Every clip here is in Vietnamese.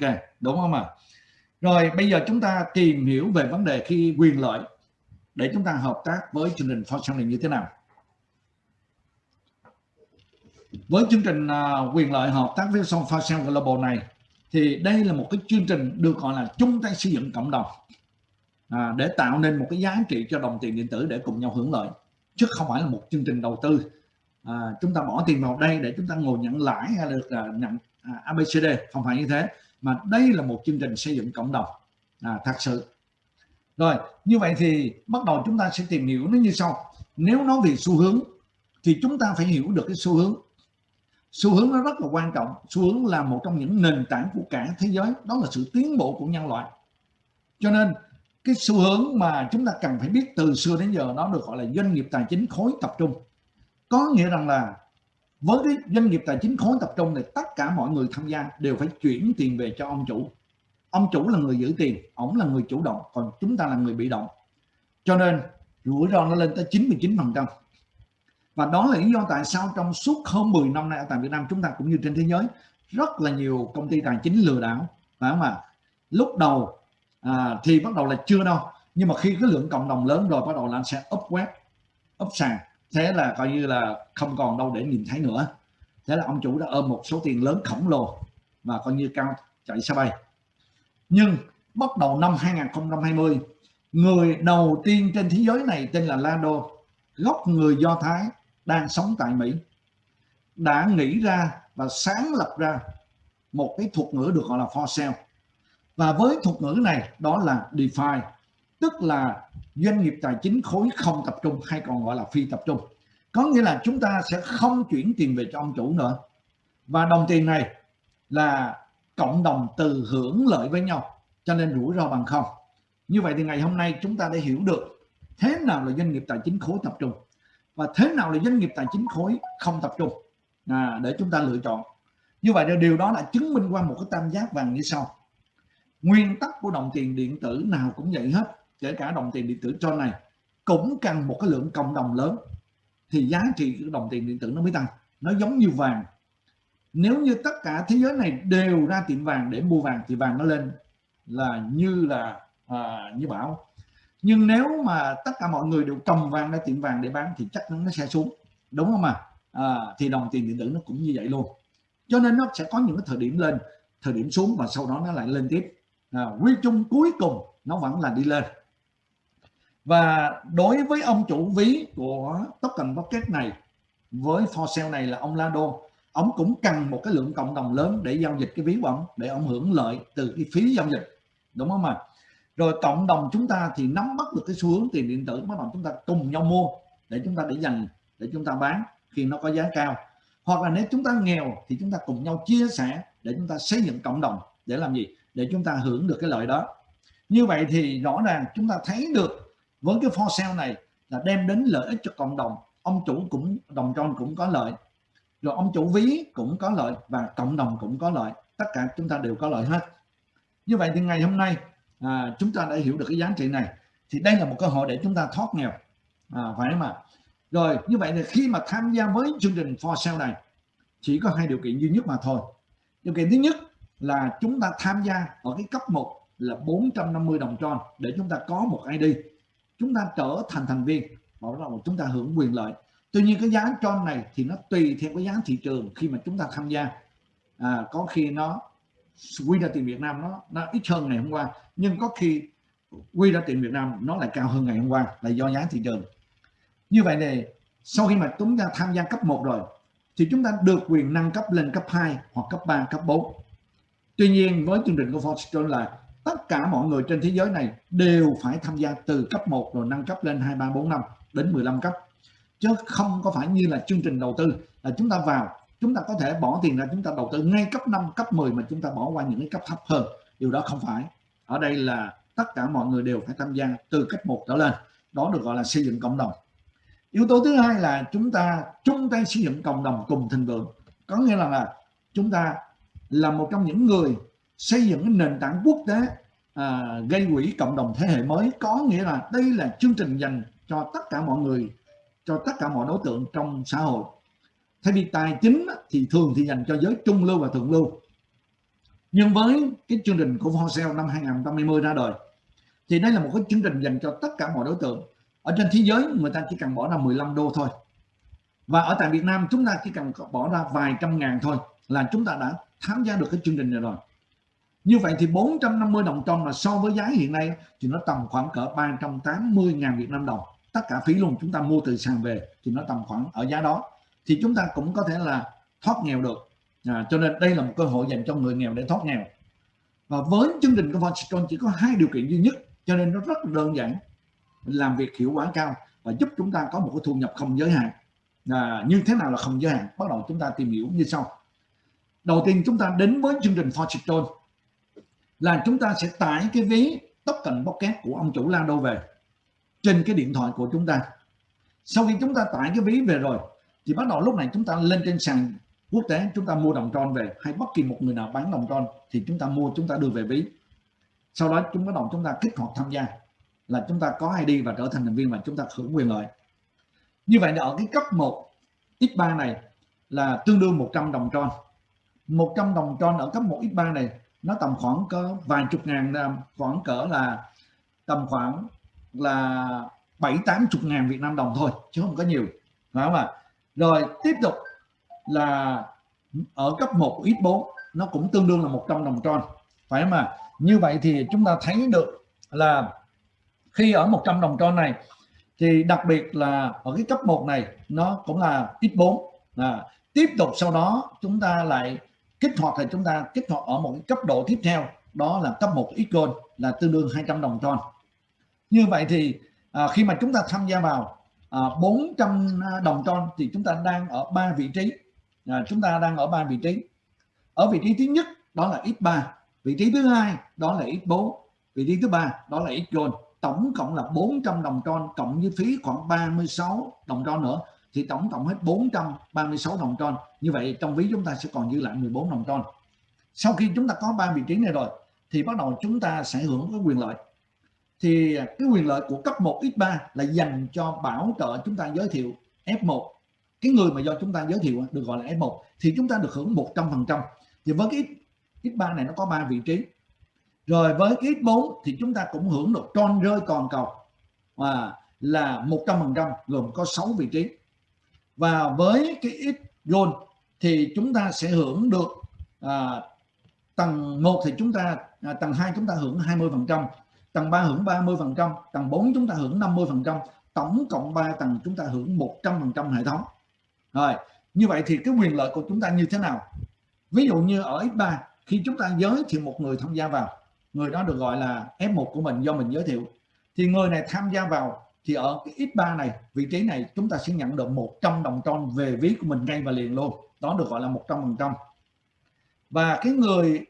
ok đúng không ạ? Rồi bây giờ chúng ta tìm hiểu về vấn đề khi quyền lợi để chúng ta hợp tác với chương trình for như thế nào. Với chương trình à, quyền lợi hợp tác với Song Fashion Global này thì đây là một cái chương trình được gọi là chung tay xây dựng cộng đồng à, để tạo nên một cái giá trị cho đồng tiền điện tử để cùng nhau hưởng lợi chứ không phải là một chương trình đầu tư. À, chúng ta bỏ tiền vào đây để chúng ta ngồi nhận lãi hay được à, nhận à, ABCD không phải như thế mà đây là một chương trình xây dựng cộng đồng. À, thật sự. Rồi như vậy thì bắt đầu chúng ta sẽ tìm hiểu nó như sau. Nếu nói về xu hướng thì chúng ta phải hiểu được cái xu hướng. Xu hướng nó rất là quan trọng. Xu hướng là một trong những nền tảng của cả thế giới. Đó là sự tiến bộ của nhân loại. Cho nên cái xu hướng mà chúng ta cần phải biết từ xưa đến giờ nó được gọi là doanh nghiệp tài chính khối tập trung. Có nghĩa rằng là với cái doanh nghiệp tài chính khối tập trung này tất cả mọi người tham gia đều phải chuyển tiền về cho ông chủ. Ông chủ là người giữ tiền ổng là người chủ động còn chúng ta là người bị động. Cho nên rủi ro nó lên tới 99 phần trăm. Và đó là lý do tại sao trong suốt hơn 10 năm nay ở tại Việt Nam chúng ta cũng như trên thế giới rất là nhiều công ty tài chính lừa đảo phải không ạ? Lúc đầu à, thì bắt đầu là chưa đâu nhưng mà khi cái lượng cộng đồng lớn rồi bắt đầu là anh sẽ up web up sàn thế là coi như là không còn đâu để nhìn thấy nữa. Thế là ông chủ đã ôm một số tiền lớn khổng lồ và coi như cao chạy xa bay. Nhưng bắt đầu năm 2020 người đầu tiên trên thế giới này tên là Lado gốc người Do Thái, đang sống tại Mỹ, đã nghĩ ra và sáng lập ra một cái thuật ngữ được gọi là for sale. Và với thuật ngữ này, đó là DeFi tức là doanh nghiệp tài chính khối không tập trung hay còn gọi là phi tập trung. Có nghĩa là chúng ta sẽ không chuyển tiền về cho ông chủ nữa. Và đồng tiền này là cộng đồng từ hưởng lợi với nhau cho nên rủi ro bằng không. Như vậy thì ngày hôm nay chúng ta đã hiểu được thế nào là doanh nghiệp tài chính khối tập trung và thế nào là doanh nghiệp tài chính khối không tập trung. À, để chúng ta lựa chọn. Như vậy điều đó là chứng minh qua một cái tam giác vàng như sau. Nguyên tắc của đồng tiền điện tử nào cũng vậy hết kể cả đồng tiền điện tử cho này cũng cần một cái lượng cộng đồng lớn. Thì giá trị của đồng tiền điện tử nó mới tăng. Nó giống như vàng. Nếu như tất cả thế giới này đều ra tiệm vàng để mua vàng thì vàng nó lên là như là à, như bảo. Nhưng nếu mà tất cả mọi người đều cầm vàng ra tiệm vàng để bán thì chắc nó sẽ xuống. Đúng không ạ? À? thì đồng tiền điện tử nó cũng như vậy luôn. Cho nên nó sẽ có những cái thời điểm lên thời điểm xuống và sau đó nó lại lên tiếp. À, quy chung cuối cùng nó vẫn là đi lên và đối với ông chủ ví của token Pocket này, với for sale này là ông Lado ông cũng cần một cái lượng cộng đồng lớn để giao dịch cái ví của ông, để ông hưởng lợi từ cái phí giao dịch. Đúng không ạ? Rồi cộng đồng chúng ta thì nắm bắt được cái xu hướng tiền điện tử, bắt đầu chúng ta cùng nhau mua để chúng ta để dành, để chúng ta bán khi nó có giá cao. Hoặc là nếu chúng ta nghèo thì chúng ta cùng nhau chia sẻ để chúng ta xây dựng cộng đồng để làm gì? Để chúng ta hưởng được cái lợi đó. Như vậy thì rõ ràng chúng ta thấy được với cái for sale này là đem đến lợi ích cho cộng đồng. Ông chủ cũng đồng tròn cũng có lợi. Rồi ông chủ ví cũng có lợi và cộng đồng cũng có lợi. Tất cả chúng ta đều có lợi hết. Như vậy thì ngày hôm nay à, chúng ta đã hiểu được cái giá trị này. Thì đây là một cơ hội để chúng ta thoát nghèo. À, phải không ạ? Rồi như vậy thì khi mà tham gia với chương trình for sale này chỉ có hai điều kiện duy nhất mà thôi. Điều kiện thứ nhất là chúng ta tham gia ở cái cấp 1 là 450 đồng tròn để chúng ta có một ID chúng ta trở thành thành viên. Bảo đầu chúng ta hưởng quyền lợi. Tuy nhiên cái giá tròn này thì nó tùy theo cái giá thị trường khi mà chúng ta tham gia. À, có khi nó quy ra tiền Việt Nam nó nó ít hơn ngày hôm qua nhưng có khi quy ra tiền Việt Nam nó lại cao hơn ngày hôm qua là do giá thị trường. Như vậy này sau khi mà chúng ta tham gia cấp 1 rồi thì chúng ta được quyền nâng cấp lên cấp 2 hoặc cấp 3 cấp 4 tuy nhiên với chương trình của Fortune là tất cả mọi người trên thế giới này đều phải tham gia từ cấp 1 rồi nâng cấp lên 2 3 4 5 đến 15 cấp. Chứ không có phải như là chương trình đầu tư là chúng ta vào chúng ta có thể bỏ tiền ra chúng ta đầu tư ngay cấp 5 cấp 10 mà chúng ta bỏ qua những cái cấp thấp hơn. Điều đó không phải. Ở đây là tất cả mọi người đều phải tham gia từ cấp 1 trở lên. Đó được gọi là xây dựng cộng đồng. Yếu tố thứ hai là chúng ta chung tay xây dựng cộng đồng cùng thịnh vượng. Có nghĩa là, là chúng ta là một trong những người xây dựng nền tảng quốc tế à, gây quỹ cộng đồng thế hệ mới có nghĩa là đây là chương trình dành cho tất cả mọi người cho tất cả mọi đối tượng trong xã hội. Thay vì tài chính thì thường thì dành cho giới trung lưu và thượng lưu. Nhưng với cái chương trình của Forsell năm 2020 ra đời thì đây là một cái chương trình dành cho tất cả mọi đối tượng. Ở trên thế giới người ta chỉ cần bỏ ra 15 đô thôi. Và ở tại Việt Nam chúng ta chỉ cần bỏ ra vài trăm ngàn thôi là chúng ta đã tham gia được cái chương trình này rồi như vậy thì 450 đồng tròn là so với giá hiện nay thì nó tầm khoảng cỡ 380 ngàn Việt Nam đồng. Tất cả phí luôn chúng ta mua từ sàn về thì nó tầm khoảng ở giá đó. Thì chúng ta cũng có thể là thoát nghèo được. À, cho nên đây là một cơ hội dành cho người nghèo để thoát nghèo. Và với chương trình của Vonstone chỉ có hai điều kiện duy nhất cho nên nó rất đơn giản làm việc hiệu quả cao và giúp chúng ta có một cái thu nhập không giới hạn. À, như thế nào là không giới hạn? Bắt đầu chúng ta tìm hiểu như sau. Đầu tiên chúng ta đến với chương trình Fortune là chúng ta sẽ tải cái ví tóc pocket của ông chủ Lado về trên cái điện thoại của chúng ta. Sau khi chúng ta tải cái ví về rồi, thì bắt đầu lúc này chúng ta lên trên sàn quốc tế, chúng ta mua đồng tròn về. Hay bất kỳ một người nào bán đồng tròn thì chúng ta mua, chúng ta đưa về ví. Sau đó chúng bắt đầu chúng ta kích hoạt tham gia, là chúng ta có ID và trở thành thành viên và chúng ta hưởng quyền lợi. Như vậy ở cái cấp 1 X3 này là tương đương 100 đồng tròn 100 đồng tròn ở cấp 1 X3 này nó tầm khoảng có vài chục ngàn khoảng cỡ là tầm khoảng là bảy tám chục ngàn Việt Nam đồng thôi chứ không có nhiều phải không ạ? Rồi tiếp tục là ở cấp 1 X4 nó cũng tương đương là 100 đồng tròn phải không ạ? Như vậy thì chúng ta thấy được là khi ở 100 đồng tròn này thì đặc biệt là ở cái cấp 1 này nó cũng là X4 à, tiếp tục sau đó chúng ta lại kích hoạt thì chúng ta kích hoạt ở một cái cấp độ tiếp theo đó là cấp 1 X gold là tương đương 200 đồng tròn như vậy thì à, khi mà chúng ta tham gia vào à, 400 à, đồng tròn thì chúng ta đang ở ba vị trí. À, chúng ta đang ở ba vị trí. Ở vị trí thứ nhất đó là X3 vị trí thứ hai đó là X4 vị trí thứ ba đó là X gold. Tổng cộng là 400 đồng tròn cộng với phí khoảng 36 đồng tròn nữa thì tổng cộng hết 436 đồng tròn như vậy trong ví chúng ta sẽ còn dư lại 14 đồng tròn sau khi chúng ta có ba vị trí này rồi, thì bắt đầu chúng ta sẽ hưởng cái quyền lợi. Thì cái quyền lợi của cấp 1 x3 là dành cho bảo trợ chúng ta giới thiệu F1 cái người mà do chúng ta giới thiệu được gọi là F1 thì chúng ta được hưởng 100%. thì với cái X3 này nó có ba vị trí. Rồi với cái X4 thì chúng ta cũng hưởng được tròn rơi toàn cầu và là 100% gồm có 6 vị trí và với cái X gold thì chúng ta sẽ hưởng được à, tầng 1 thì chúng ta à, tầng 2 chúng ta hưởng 20% tầng 3 hưởng 30% tầng 4 chúng ta hưởng 50% tổng cộng 3 tầng chúng ta hưởng 100% hệ thống. Rồi như vậy thì cái quyền lợi của chúng ta như thế nào? Ví dụ như ở X3 khi chúng ta giới thiệu một người tham gia vào người đó được gọi là F1 của mình do mình giới thiệu thì người này tham gia vào thì ở cái X3 này vị trí này chúng ta sẽ nhận được 100 đồng tròn về ví của mình ngay và liền luôn. Đó được gọi là 100 phần trăm. Và cái người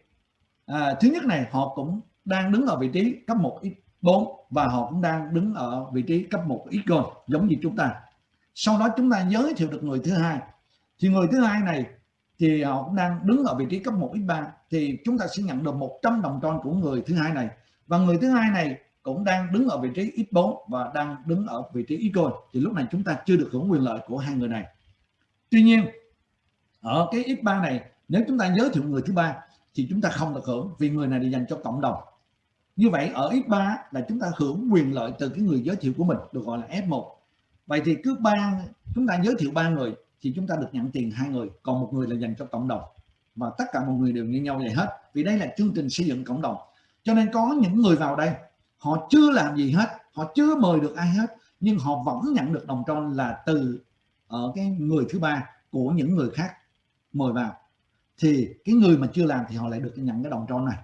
à, thứ nhất này họ cũng đang đứng ở vị trí cấp 1 x4 và họ cũng đang đứng ở vị trí cấp 1 x gold giống như chúng ta. Sau đó chúng ta giới thiệu được người thứ hai. Thì người thứ hai này thì họ cũng đang đứng ở vị trí cấp 1 x3 thì chúng ta sẽ nhận được 100 đồng tròn của người thứ hai này. Và người thứ hai này cũng đang đứng ở vị trí x4 và đang đứng ở vị trí x gold thì lúc này chúng ta chưa được hưởng quyền lợi của hai người này. Tuy nhiên, ở cái x3 này, nếu chúng ta giới thiệu người thứ ba, thì chúng ta không được hưởng vì người này là dành cho cộng đồng. Như vậy, ở X3 là chúng ta hưởng quyền lợi từ cái người giới thiệu của mình, được gọi là F1 vậy thì cứ ba, chúng ta giới thiệu ba người, thì chúng ta được nhận tiền hai người, còn một người là dành cho cộng đồng. Và tất cả mọi người đều như nhau vậy hết, vì đây là chương trình xây dựng cộng đồng. Cho nên có những người vào đây họ chưa làm gì hết họ chưa mời được ai hết nhưng họ vẫn nhận được đồng tròn là từ ở cái người thứ ba của những người khác mời vào. Thì cái người mà chưa làm thì họ lại được nhận cái đồng tròn này.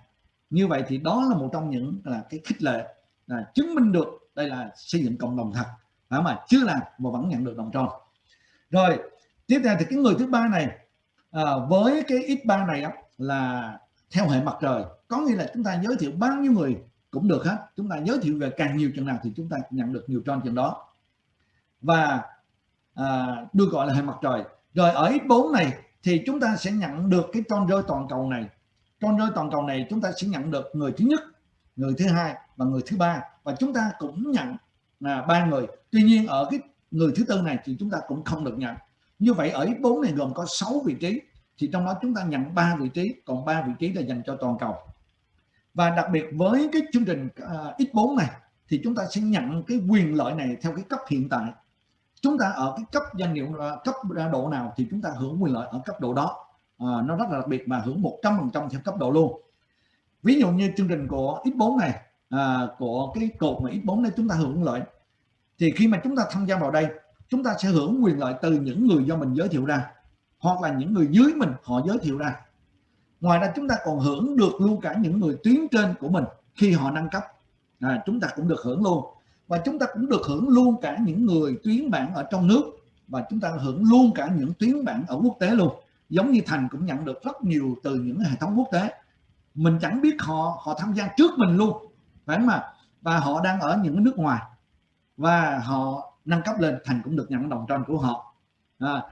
Như vậy thì đó là một trong những là cái khích lệ là chứng minh được đây là xây dựng cộng đồng thật đó mà chưa làm mà vẫn nhận được đồng tròn rồi tiếp theo thì cái người thứ ba này à, với cái x3 này á, là theo hệ mặt trời. Có nghĩa là chúng ta giới thiệu bao nhiêu người cũng được hết. Chúng ta giới thiệu về càng nhiều chừng nào thì chúng ta nhận được nhiều tròn chừng đó. Và à, được gọi là hệ mặt trời. Rồi ở x4 này thì chúng ta sẽ nhận được cái tròn rơi toàn cầu này. Tròn rơi toàn cầu này chúng ta sẽ nhận được người thứ nhất người thứ hai và người thứ ba. Và chúng ta cũng nhận là ba người. Tuy nhiên ở cái người thứ tư này thì chúng ta cũng không được nhận. Như vậy ở X4 này gồm có 6 vị trí. Thì trong đó chúng ta nhận ba vị trí còn ba vị trí là dành cho toàn cầu và đặc biệt với cái chương trình à, X4 này thì chúng ta sẽ nhận cái quyền lợi này theo cái cấp hiện tại. Chúng ta ở cái cấp danh hiệu à, cấp độ nào thì chúng ta hưởng quyền lợi ở cấp độ đó. À, nó rất là đặc biệt mà hưởng 100% theo cấp độ luôn. Ví dụ như chương trình của X4 này à, của cái cột mà X4 này chúng ta hưởng lợi thì khi mà chúng ta tham gia vào đây chúng ta sẽ hưởng quyền lợi từ những người do mình giới thiệu ra hoặc là những người dưới mình họ giới thiệu ra ngoài ra chúng ta còn hưởng được luôn cả những người tuyến trên của mình khi họ nâng cấp. À, chúng ta cũng được hưởng luôn. Và chúng ta cũng được hưởng luôn cả những người tuyến bản ở trong nước. Và chúng ta hưởng luôn cả những tuyến bản ở quốc tế luôn. Giống như thành cũng nhận được rất nhiều từ những hệ thống quốc tế. Mình chẳng biết họ họ tham gia trước mình luôn. Phải không mà và họ đang ở những nước ngoài. Và họ nâng cấp lên. Thành cũng được nhận đồng tròn của họ. À,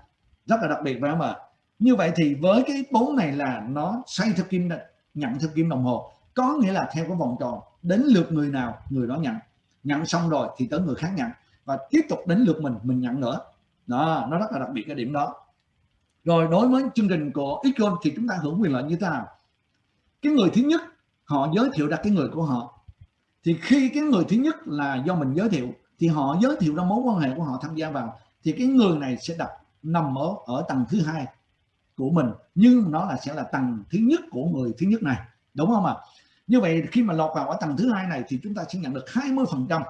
rất là đặc biệt phải không ạ? Như vậy thì với cái bốn này là nó xoay theo kim nhận theo kim đồng hồ. Có nghĩa là theo cái vòng tròn, đến lượt người nào, người đó nhận. Nhận xong rồi thì tới người khác nhận. Và tiếp tục đến lượt mình mình nhận nữa. Đó, nó rất là đặc biệt cái điểm đó. Rồi đối với chương trình của icon thì chúng ta hưởng quyền lợi như thế nào? Cái người thứ nhất, họ giới thiệu ra cái người của họ. Thì khi cái người thứ nhất là do mình giới thiệu, thì họ giới thiệu ra mối quan hệ của họ tham gia vào, thì cái người này sẽ đặt nằm ở ở tầng thứ hai của mình nhưng nó là sẽ là tầng thứ nhất của người thứ nhất này đúng không ạ? Như vậy khi mà lọt vào ở tầng thứ hai này thì chúng ta sẽ nhận được 20 phần trăm.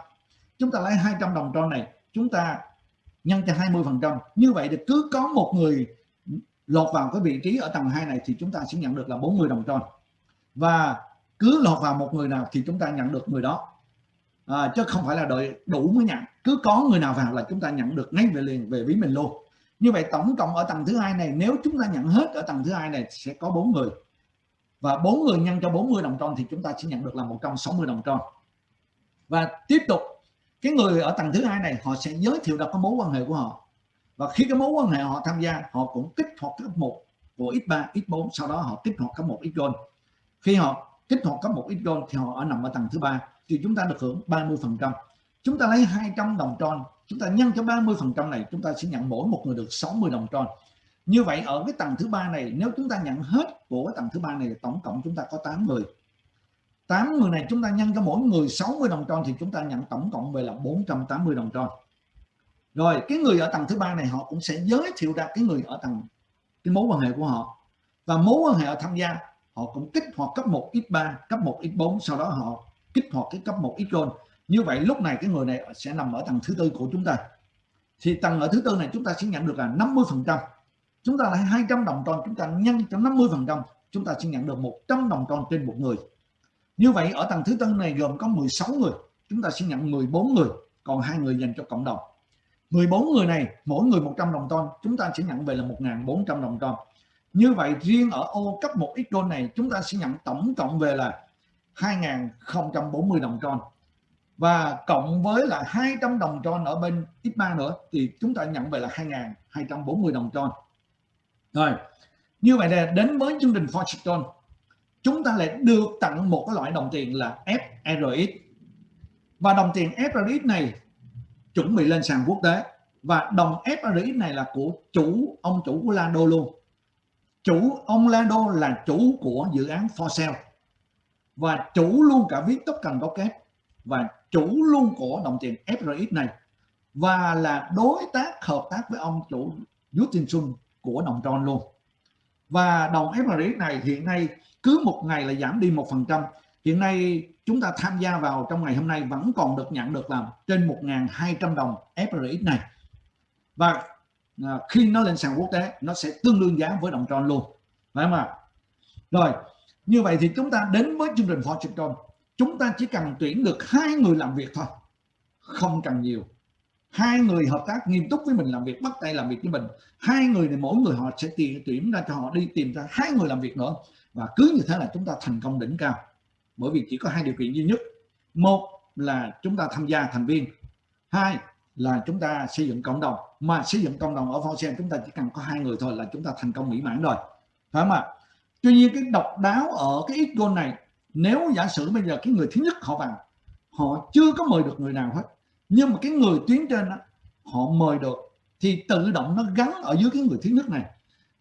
Chúng ta lấy 200 đồng tròn này chúng ta nhân cho 20 phần trăm. Như vậy thì cứ có một người lọt vào cái vị trí ở tầng 2 này thì chúng ta sẽ nhận được là 40 đồng tròn. Và cứ lọt vào một người nào thì chúng ta nhận được người đó. À, chứ không phải là đợi đủ mới nhận. Cứ có người nào vào là chúng ta nhận được ngay về liền về ví mình luôn như vậy tổng cộng ở tầng thứ hai này, nếu chúng ta nhận hết ở tầng thứ hai này sẽ có bốn người. Và bốn người nhân cho 40 đồng tròn thì chúng ta sẽ nhận được là 160 đồng tròn. Và tiếp tục, cái người ở tầng thứ hai này, họ sẽ giới thiệu được cái mối quan hệ của họ. Và khi cái mối quan hệ họ tham gia, họ cũng kích hoạt cấp một của x3 x4 sau đó họ kích hoạt cấp một x gold. Khi họ kích hoạt cấp một x gold thì họ ở nằm ở tầng thứ ba, thì chúng ta được hưởng 30 phần trăm. Chúng ta lấy 200 đồng tròn chúng ta nhân cho 30 phần trăm này, chúng ta sẽ nhận mỗi một người được 60 đồng tròn. Như vậy ở cái tầng thứ ba này, nếu chúng ta nhận hết của cái tầng thứ ba này tổng cộng chúng ta có 8 người. 8 người này chúng ta nhân cho mỗi người 60 đồng tròn thì chúng ta nhận tổng cộng về là 480 đồng tròn. Rồi, cái người ở tầng thứ ba này họ cũng sẽ giới thiệu ra cái người ở tầng, cái mối quan hệ của họ. Và mối quan hệ ở tham gia, họ cũng kích hoạt cấp 1 x3 cấp 1 x4 sau đó họ kích hoạt cái cấp 1 x gold như vậy lúc này cái người này sẽ nằm ở tầng thứ tư của chúng ta. Thì tầng ở thứ tư này chúng ta sẽ nhận được là 50 phần trăm. Chúng ta lại 200 đồng tròn, chúng ta nhân cho 50 phần trăm, chúng ta sẽ nhận được 100 đồng tròn trên một người. Như vậy ở tầng thứ tư này gồm có 16 người, chúng ta sẽ nhận 14 người, còn hai người dành cho cộng đồng. 14 người này, mỗi người 100 đồng tròn, chúng ta sẽ nhận về là 1.400 đồng tròn. Như vậy riêng ở ô cấp 1 x này, chúng ta sẽ nhận tổng cộng về là 2.040 đồng tròn và cộng với là 200 đồng tròn ở bên X3 nữa, thì chúng ta nhận về là 2.240 đồng tròn. Rồi, như vậy là đến với chương trình Fortune. Chúng ta lại được tặng một cái loại đồng tiền là FRX và đồng tiền FRX này chuẩn bị lên sàn quốc tế. Và đồng FRX này là của chủ, ông chủ của Lando luôn. Chủ ông Lando là chủ của dự án For Sale. Và chủ luôn cả viết tốc cần có kép và chủ luôn của đồng tiền FRX này và là đối tác hợp tác với ông chủ Justin Sun của đồng tròn luôn. Và đồng FRX này hiện nay cứ một ngày là giảm đi một phần trăm. Hiện nay chúng ta tham gia vào trong ngày hôm nay vẫn còn được nhận được là trên 1.200 đồng FRX này. Và à, khi nó lên sàn quốc tế, nó sẽ tương đương giá với đồng tròn luôn. Phải không ạ? Rồi, như vậy thì chúng ta đến với chương trình Fortune chúng ta chỉ cần tuyển được hai người làm việc thôi. Không cần nhiều. Hai người hợp tác nghiêm túc với mình làm việc, bắt tay làm việc với mình. Hai người này mỗi người họ sẽ tìm tuyển ra cho họ đi tìm ra hai người làm việc nữa. Và cứ như thế là chúng ta thành công đỉnh cao. Bởi vì chỉ có hai điều kiện duy nhất. Một là chúng ta tham gia thành viên. Hai là chúng ta xây dựng cộng đồng. Mà xây dựng cộng đồng ở Forsen chúng ta chỉ cần có hai người thôi là chúng ta thành công mỹ mãn rồi. Phải không ạ? Tuy nhiên cái độc đáo ở cái ít này nếu giả sử bây giờ cái người thứ nhất họ vào họ chưa có mời được người nào hết nhưng mà cái người tuyến trên đó, họ mời được thì tự động nó gắn ở dưới cái người thứ nhất này.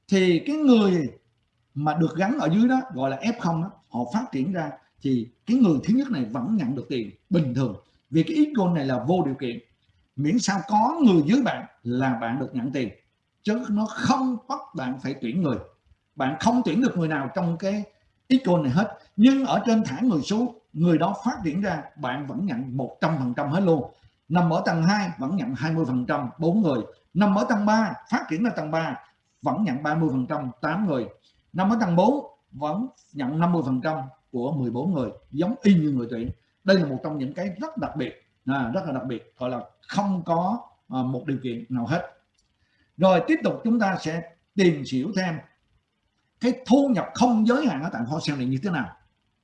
Thì cái người mà được gắn ở dưới đó gọi là F0 đó, họ phát triển ra thì cái người thứ nhất này vẫn nhận được tiền bình thường. Vì cái ít này là vô điều kiện. Miễn sao có người dưới bạn là bạn được nhận tiền chứ nó không bắt bạn phải tuyển người. Bạn không tuyển được người nào trong cái ít goal này hết. Nhưng ở trên thả người xuống người đó phát triển ra bạn vẫn nhận 100% hết luôn. Nằm ở tầng 2 vẫn nhận 20% 4 người. Nằm ở tầng 3 phát triển ra tầng 3 vẫn nhận 30% 8 người. Nằm ở tầng 4 vẫn nhận 50% của 14 người giống y như người tuyển. Đây là một trong những cái rất đặc biệt. À, rất là đặc biệt gọi là không có à, một điều kiện nào hết. Rồi tiếp tục chúng ta sẽ tìm hiểu thêm cái thu nhập không giới hạn ở tại kho sale này như thế nào?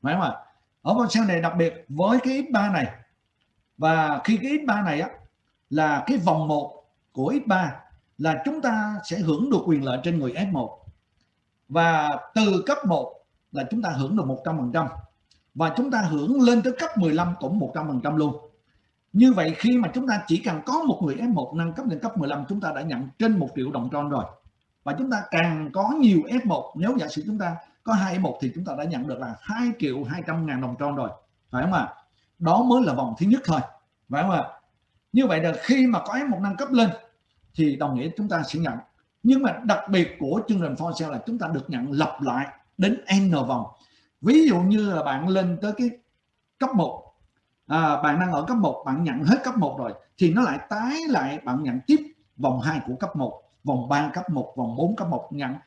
Phải không ạ? Ở kho sale này đặc biệt với cái x3 này. Và khi cái x3 này á, là cái vòng 1 của x3 là chúng ta sẽ hưởng được quyền lợi trên người F1 và từ cấp 1 là chúng ta hưởng được 100% và chúng ta hưởng lên tới cấp 15 cũng 100% luôn. Như vậy khi mà chúng ta chỉ cần có một người F1 nâng cấp lên cấp 15 chúng ta đã nhận trên 1 triệu đồng tròn rồi và chúng ta càng có nhiều F1 nếu giả sử chúng ta có hai F1 thì chúng ta đã nhận được là 2 triệu 200 ngàn đồng tròn rồi. Phải không ạ? Đó mới là vòng thứ nhất thôi. Phải không ạ? Như vậy là khi mà có F1 nâng cấp lên thì đồng nghĩa chúng ta sẽ nhận. Nhưng mà đặc biệt của chương trình for sale là chúng ta được nhận lặp lại đến n vòng. Ví dụ như là bạn lên tới cái cấp 1 à, bạn đang ở cấp 1 bạn nhận hết cấp 1 rồi thì nó lại tái lại bạn nhận tiếp vòng 2 của cấp 1 vòng 3 cấp 1 vòng 4 cấp 1 ngắn.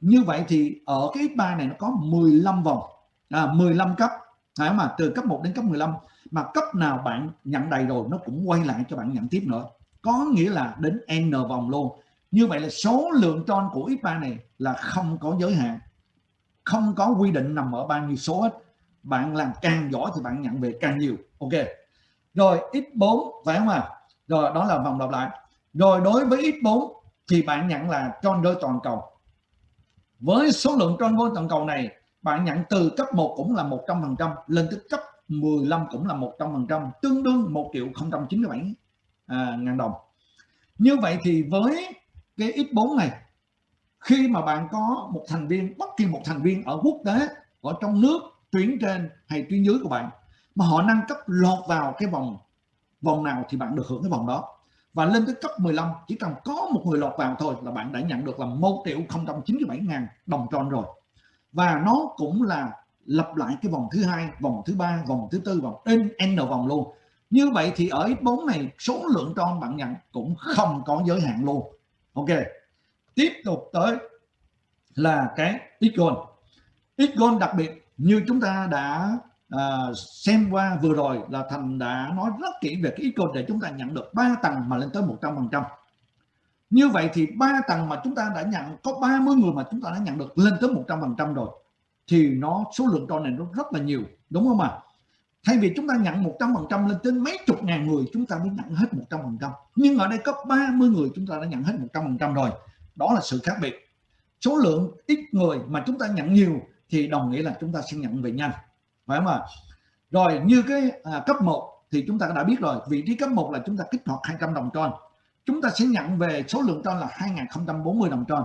như vậy thì ở cái X3 này nó có 15 vòng. À, 15 cấp. Phải mà từ cấp 1 đến cấp 15 mà cấp nào bạn nhận đầy rồi nó cũng quay lại cho bạn nhận tiếp nữa. Có nghĩa là đến n vòng luôn. Như vậy là số lượng tròn của X3 này là không có giới hạn. Không có quy định nằm ở bao nhiêu số hết. Bạn làm càng giỏi thì bạn nhận về càng nhiều. Ok. Rồi x4 phải không ạ? À? rồi đó là vòng lặp lại. Rồi đối với x4 thì bạn nhận là tròn đôi toàn cầu. Với số lượng tròn đôi toàn cầu này bạn nhận từ cấp 1 cũng là 100% lên tới cấp 15 cũng là 100% tương đương 1 triệu 097 à, ngàn đồng. Như vậy thì với cái x4 này khi mà bạn có một thành viên bất kỳ một thành viên ở quốc tế ở trong nước tuyến trên hay tuyến dưới của bạn mà họ nâng cấp lọt vào cái vòng vòng nào thì bạn được hưởng cái vòng đó và lên tới cấp 15 chỉ cần có một người lọt vào thôi là bạn đã nhận được là 1 triệu 097 ngàn đồng tròn rồi. Và nó cũng là lặp lại cái vòng thứ hai, vòng thứ ba, vòng thứ tư, vòng n n vòng luôn. Như vậy thì ở x4 này, số lượng tròn bạn nhận cũng không có giới hạn luôn. Ok, tiếp tục tới là cái x-gold x-gold đặc biệt như chúng ta đã à, xem qua vừa rồi là thành đã nói rất kỹ về cái icon để chúng ta nhận được 3 tầng mà lên tới 100% như vậy thì 3 tầng mà chúng ta đã nhận có 30 người mà chúng ta đã nhận được lên tới 100% rồi thì nó số lượng con này nó rất là nhiều đúng không ạ? Thay vì chúng ta nhận 100% lên tới mấy chục ngàn người chúng ta mới nhận hết 100% nhưng ở đây có 30 người chúng ta đã nhận hết 100% rồi. Đó là sự khác biệt. Số lượng ít người mà chúng ta nhận nhiều thì đồng nghĩa là chúng ta sẽ nhận về nhanh phải không ạ? Rồi như cái à, cấp 1 thì chúng ta đã biết rồi vị trí cấp 1 là chúng ta kích hoạt 200 đồng tròn chúng ta sẽ nhận về số lượng tròn là 2040 đồng tròn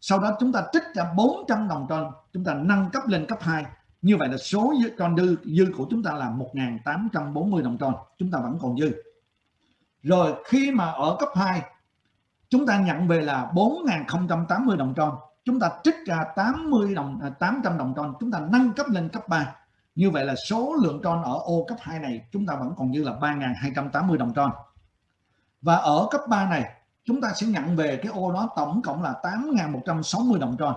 sau đó chúng ta trích ra 400 đồng tròn chúng ta nâng cấp lên cấp 2 như vậy là số tròn dư dư của chúng ta là 1840 đồng tròn chúng ta vẫn còn dư. Rồi khi mà ở cấp 2 chúng ta nhận về là 4080 đồng tròn chúng ta trích ra 80 đồng à, 800 đồng tròn chúng ta nâng cấp lên cấp 3 như vậy là số lượng tròn ở ô cấp 2 này chúng ta vẫn còn dư là 3.280 đồng tròn và ở cấp 3 này, chúng ta sẽ nhận về cái ô đó tổng cộng là 8.160 đồng tròn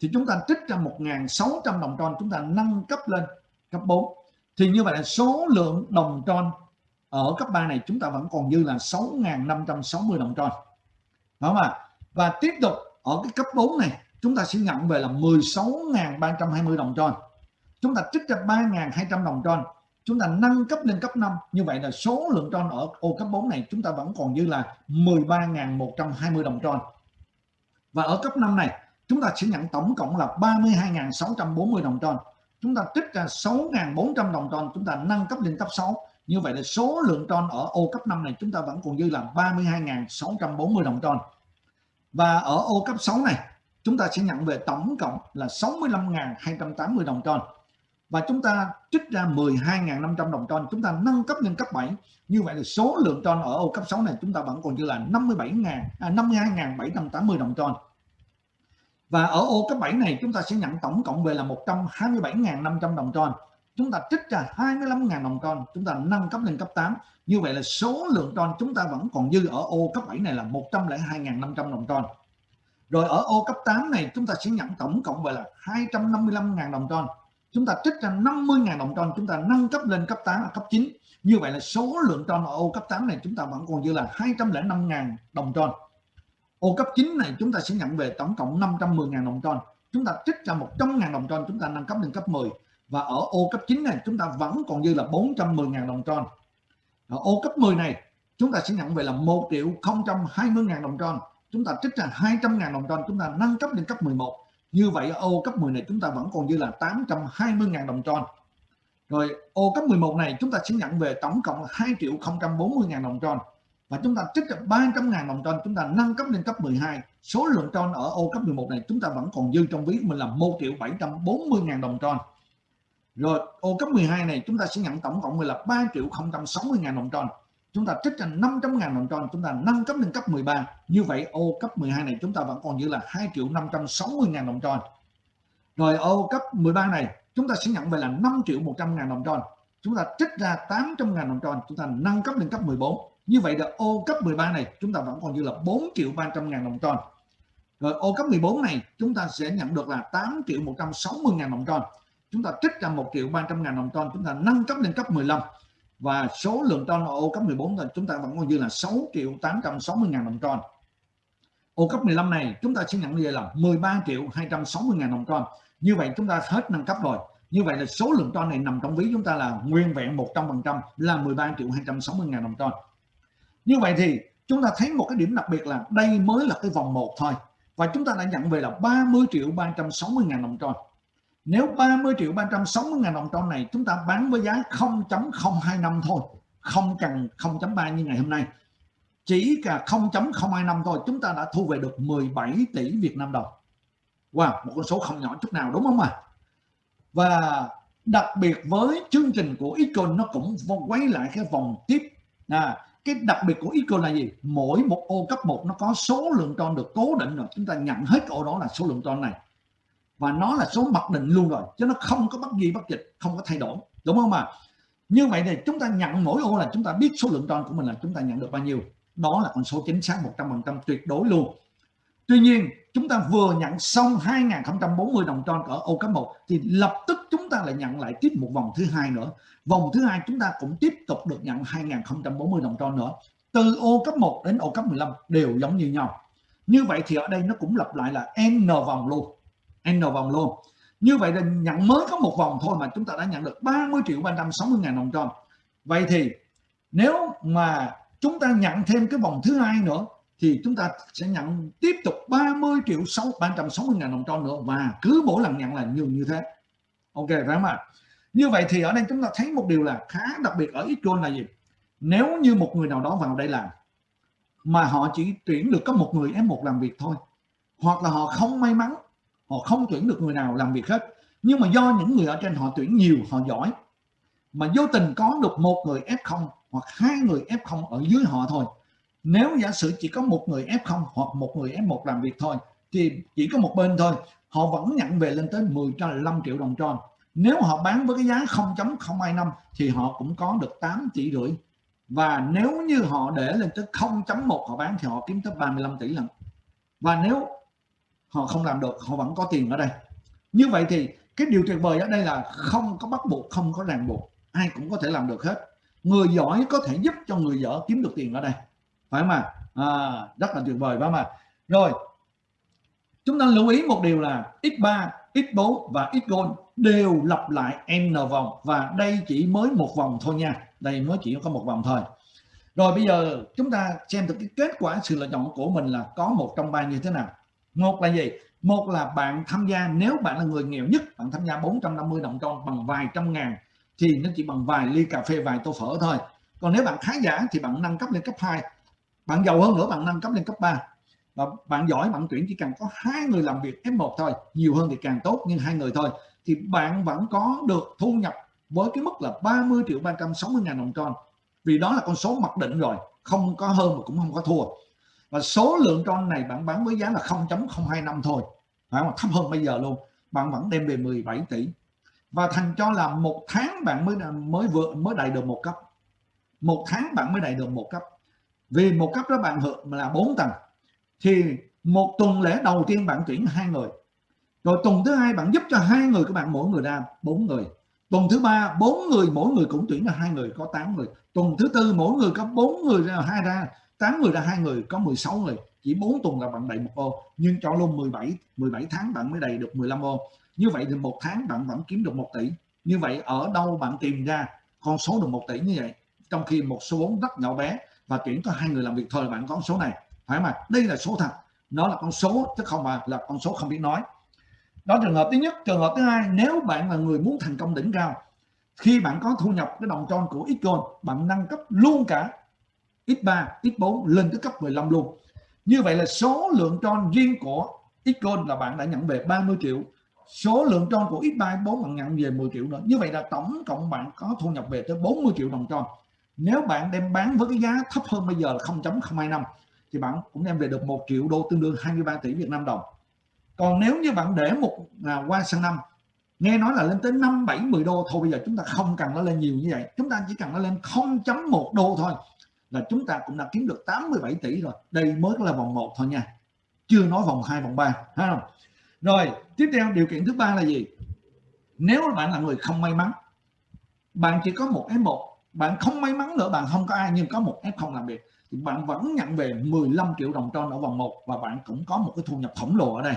thì chúng ta trích ra 1.600 đồng tròn chúng ta nâng cấp lên cấp 4 thì như vậy là số lượng đồng tròn ở cấp 3 này chúng ta vẫn còn dư là 6.560 đồng tròn đúng không ạ? Và tiếp tục, ở cái cấp 4 này, chúng ta sẽ nhận về là 16.320 đồng tròn chúng ta trích ra 3.200 đồng tròn chúng ta nâng cấp lên cấp 5 như vậy là số lượng tròn ở ô cấp 4 này chúng ta vẫn còn dư là 13.120 đồng tròn và ở cấp 5 này, chúng ta sẽ nhận tổng cộng là 32.640 đồng tròn chúng ta trích ra 6.400 đồng tròn chúng ta nâng cấp lên cấp 6 như vậy là số lượng tròn ở ô cấp 5 này chúng ta vẫn còn dư là 32.640 đồng tròn và ở ô cấp 6 này, chúng ta sẽ nhận về tổng cộng là 65.280 đồng tròn và chúng ta trích ra 12.500 đồng tròn chúng ta nâng cấp lên cấp 7 như vậy là số lượng tròn ở ô cấp 6 này chúng ta vẫn còn dư là 57.000 à, 52.780 đồng tròn và ở ô cấp 7 này chúng ta sẽ nhận tổng cộng về là 127.500 đồng tròn chúng ta trích ra 25.000 đồng tròn chúng ta nâng cấp lên cấp 8 như vậy là số lượng tròn chúng ta vẫn còn dư ở ô cấp 7 này là 102.500 đồng tròn rồi ở ô cấp 8 này chúng ta sẽ nhận tổng cộng về là 255.000 đồng tròn chúng ta trích ra 50.000 đồng tròn, chúng ta nâng cấp lên cấp 8 cấp 9 như vậy là số lượng tròn ở ô cấp 8 này chúng ta vẫn còn dư là 205.000 đồng tròn. Ô cấp 9 này chúng ta sẽ nhận về tổng cộng 510.000 đồng tròn. Chúng ta trích ra 100.000 đồng tròn, chúng ta nâng cấp lên cấp 10 và ở ô cấp 9 này chúng ta vẫn còn dư là 410.000 đồng tròn. Ở ô cấp 10 này chúng ta sẽ nhận về là 1 triệu 020.000 đồng tròn. Chúng ta trích ra 200.000 đồng tròn, chúng ta nâng cấp lên cấp 11 như vậy ở ô cấp 10 này chúng ta vẫn còn dư là 820.000 đồng tròn. Rồi, ô cấp 11 này chúng ta sẽ nhận về tổng cộng 2 triệu 040.000 đồng tròn. Và chúng ta trích được 300.000 đồng tròn, chúng ta nâng cấp lên cấp 12 số lượng tròn ở ô cấp 11 này chúng ta vẫn còn dư trong ví của mình là 1 triệu 740.000 đồng tròn. Rồi, ô cấp 12 này chúng ta sẽ nhận tổng cộng là 3 triệu 060 ngàn đồng tròn chúng ta trích ra 500 ngàn đồng tròn, chúng ta nâng cấp lên cấp 13 như vậy, ô cấp 12 này chúng ta vẫn còn như là 2 triệu 560 ngàn đồng tròn. Rồi, ô cấp 13 này, chúng ta sẽ nhận về là 5 triệu 100 ngàn đồng tròn. Chúng ta trích ra 800 ngàn đồng tròn, chúng ta nâng cấp lên cấp 14 như vậy là ô cấp 13 này, chúng ta vẫn còn như là 4 triệu 300 ngàn đồng tròn. Rồi, ô cấp 14 này, chúng ta sẽ nhận được là 8 triệu 160 ngàn đồng tròn. Chúng ta trích ra 1 triệu 300 ngàn đồng tròn, chúng ta nâng cấp lên cấp 15 và số lượng ton ở ô cấp 14 chúng ta vẫn còn dư là 6 triệu 860 ngàn đồng tròn ô cấp 15 này chúng ta sẽ nhận về là 13 triệu 260 ngàn đồng tròn như vậy chúng ta hết nâng cấp rồi. Như vậy là số lượng ton này nằm trong ví chúng ta là nguyên vẹn 100% là 13 triệu 260 ngàn đồng tròn như vậy thì chúng ta thấy một cái điểm đặc biệt là đây mới là cái vòng 1 thôi. Và chúng ta đã nhận về là 30 triệu 360 ngàn đồng tròn nếu 30 triệu 360 ngàn đồng ton này chúng ta bán với giá 0.025 thôi. Không cần 0.3 như ngày hôm nay. Chỉ cả 0.025 thôi chúng ta đã thu về được 17 tỷ Việt Nam đồng. Wow một con số không nhỏ chút nào đúng không ạ? À? và đặc biệt với chương trình của Econ nó cũng quay lại cái vòng tiếp. À, cái đặc biệt của Econ là gì? Mỗi một ô cấp 1 nó có số lượng tròn được cố định rồi. Chúng ta nhận hết ô đó là số lượng tròn này và nó là số mặc định luôn rồi, chứ nó không có bất di bất dịch, không có thay đổi. Đúng không mà như vậy thì chúng ta nhận mỗi ô là chúng ta biết số lượng tròn của mình là chúng ta nhận được bao nhiêu. Đó là con số chính xác 100% tuyệt đối luôn. Tuy nhiên, chúng ta vừa nhận xong 2040 đồng tròn ở ô cấp 1 thì lập tức chúng ta lại nhận lại tiếp một vòng thứ hai nữa. Vòng thứ hai chúng ta cũng tiếp tục được nhận 2040 đồng tròn nữa. Từ ô cấp 1 đến ô cấp 15 đều giống như nhau. Như vậy thì ở đây nó cũng lặp lại là n vòng luôn n vòng luôn. Như vậy là nhận mới có một vòng thôi mà chúng ta đã nhận được 30 triệu 360 ngàn đồng tròn vậy thì nếu mà chúng ta nhận thêm cái vòng thứ hai nữa, thì chúng ta sẽ nhận tiếp tục 30 triệu 6 360 ngàn đồng tròn nữa và cứ mỗi lần nhận là nhiều như thế. Ok, phải không ạ? Như vậy thì ở đây chúng ta thấy một điều là khá đặc biệt ở Xtron là gì? Nếu như một người nào đó vào đây làm, mà họ chỉ tuyển được có một người F1 làm việc thôi, hoặc là họ không may mắn họ không tuyển được người nào làm việc hết. Nhưng mà do những người ở trên họ tuyển nhiều, họ giỏi. Mà vô tình có được một người F0 hoặc hai người F0 ở dưới họ thôi. Nếu giả sử chỉ có một người F0 hoặc một người F1 làm việc thôi, thì chỉ có một bên thôi, họ vẫn nhận về lên tới 15 triệu đồng tròn nếu họ bán với cái giá 0.025 thì họ cũng có được 8 tỷ rưỡi. Và nếu như họ để lên tới 0.1 họ bán thì họ kiếm tới 35 tỷ lần. Và nếu họ không làm được họ vẫn có tiền ở đây. Như vậy thì cái điều tuyệt vời ở đây là không có bắt buộc không có ràng buộc ai cũng có thể làm được hết. Người giỏi có thể giúp cho người dở kiếm được tiền ở đây. Phải mà à, rất là tuyệt vời phải mà rồi chúng ta lưu ý một điều là x3 x4 và x gold đều lặp lại n vòng và đây chỉ mới một vòng thôi nha. Đây mới chỉ có một vòng thôi. Rồi bây giờ chúng ta xem được cái kết quả sự lựa chọn của mình là có một trong ba như thế nào một là gì? Một là bạn tham gia, nếu bạn là người nghèo nhất, bạn tham gia 450 đồng tròn bằng vài trăm ngàn, thì nó chỉ bằng vài ly cà phê, vài tô phở thôi. Còn nếu bạn khá giả thì bạn nâng cấp lên cấp 2 bạn giàu hơn nữa, bạn nâng cấp lên cấp 3 và bạn giỏi, bạn tuyển chỉ cần có hai người làm việc F1 thôi, nhiều hơn thì càng tốt, nhưng hai người thôi, thì bạn vẫn có được thu nhập với cái mức là 30 triệu 360 ngàn đồng tròn. Vì đó là con số mặc định rồi, không có hơn mà cũng không có thua và số lượng tròn này bạn bán với giá là 0.025 thôi. Phải không? Thấp hơn bây giờ luôn. Bạn vẫn đem về 17 tỷ. Và thành cho là một tháng bạn mới mới vừa mới đầy được một cấp. Một tháng bạn mới đầy được một cấp. Vì một cấp đó bạn hưởng là 4 tầng. Thì một tuần lễ đầu tiên bạn tuyển hai người. Rồi tuần thứ hai bạn giúp cho hai người của bạn mỗi người ra bốn người. Tuần thứ ba, bốn người, mỗi người cũng tuyển ra hai người, có 8 người. Tuần thứ tư, mỗi người có bốn người ra hai ra. 8 người ra hai người, có 16 người. Chỉ 4 tuần là bạn đầy một ô. Nhưng cho luôn 17 17 tháng bạn mới đầy được 15 ô. Như vậy thì một tháng bạn vẫn kiếm được 1 tỷ. Như vậy ở đâu bạn tìm ra con số được 1 tỷ như vậy? Trong khi một số vốn rất nhỏ bé và tuyển có hai người làm việc thôi là bạn có con số này. Phải mà đây là số thật. Nó là con số, chứ không mà là con số không biết nói. Đó trường hợp thứ nhất. Trường hợp thứ hai, nếu bạn là người muốn thành công đỉnh cao, khi bạn có thu nhập cái đồng tròn của Xcoin bạn nâng cấp luôn cả X3 X4 lên tới cấp 15 luôn. Như vậy là số lượng tròn riêng của Xcoin là bạn đã nhận về 30 triệu. Số lượng tròn của X3 X4 bạn nhận về 10 triệu nữa. Như vậy là tổng cộng bạn có thu nhập về tới 40 triệu đồng tròn nếu bạn đem bán với cái giá thấp hơn bây giờ là 0.025 thì bạn cũng đem về được 1 triệu đô tương đương 23 tỷ Việt Nam đồng. Còn nếu như bạn để một à, qua sang năm nghe nói là lên tới 5 7 10 đô thôi bây giờ chúng ta không cần nó lên nhiều như vậy. Chúng ta chỉ cần nó lên 0.1 đô thôi là chúng ta cũng đã kiếm được 87 tỷ rồi. Đây mới là vòng 1 thôi nha. Chưa nói vòng 2 vòng 3 ha không? Rồi, tiếp theo, điều kiện thứ ba là gì? Nếu bạn là người không may mắn, bạn chỉ có một F1 bạn không may mắn nữa, bạn không có ai, nhưng có một F0 làm việc, thì bạn vẫn nhận về 15 triệu đồng tròn ở vòng 1 và bạn cũng có một cái thu nhập khổng lồ ở đây.